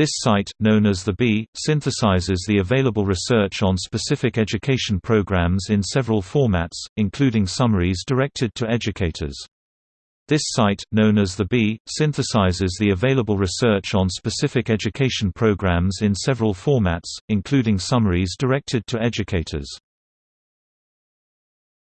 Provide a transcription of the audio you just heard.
This site, known as the BEE, synthesizes the available research on specific education programs in several formats, including summaries directed to educators. This site, known as the BEE, synthesizes the available research on specific education programs in several formats, including summaries directed to educators.